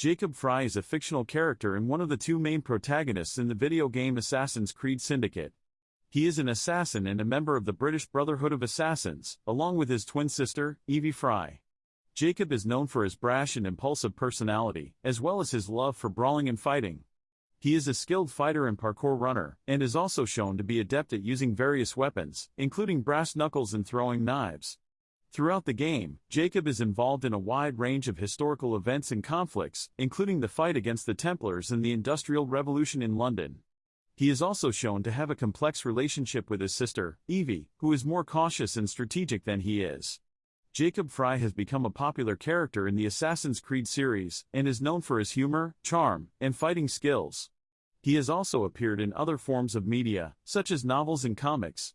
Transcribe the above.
Jacob Fry is a fictional character and one of the two main protagonists in the video game Assassin's Creed Syndicate. He is an assassin and a member of the British Brotherhood of Assassins, along with his twin sister, Evie Fry. Jacob is known for his brash and impulsive personality, as well as his love for brawling and fighting. He is a skilled fighter and parkour runner, and is also shown to be adept at using various weapons, including brass knuckles and throwing knives. Throughout the game, Jacob is involved in a wide range of historical events and conflicts, including the fight against the Templars and the Industrial Revolution in London. He is also shown to have a complex relationship with his sister, Evie, who is more cautious and strategic than he is. Jacob Fry has become a popular character in the Assassin's Creed series, and is known for his humor, charm, and fighting skills. He has also appeared in other forms of media, such as novels and comics,